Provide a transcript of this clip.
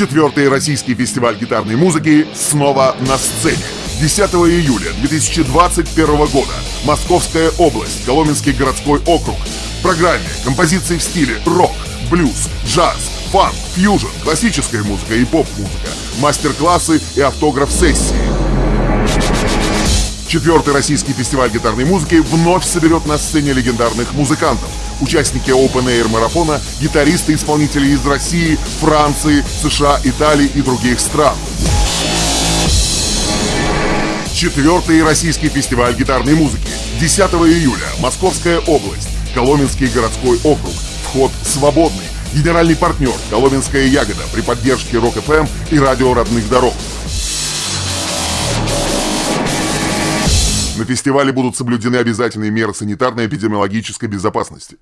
Четвертый российский фестиваль гитарной музыки снова на сцене. 10 июля 2021 года. Московская область, Коломенский городской округ. В программе композиции в стиле рок, блюз, джаз, фанк, фьюжн, классическая музыка и поп-музыка, мастер-классы и автограф-сессии. Четвертый российский фестиваль гитарной музыки вновь соберет на сцене легендарных музыкантов. Участники Open Air марафона, гитаристы, исполнители из России, Франции, США, Италии и других стран. Четвертый российский фестиваль гитарной музыки. 10 июля. Московская область. Коломенский городской округ. Вход свободный. Генеральный партнер Коломенская ягода при поддержке Rock FM и радио родных дорог. На фестивале будут соблюдены обязательные меры санитарно-эпидемиологической безопасности.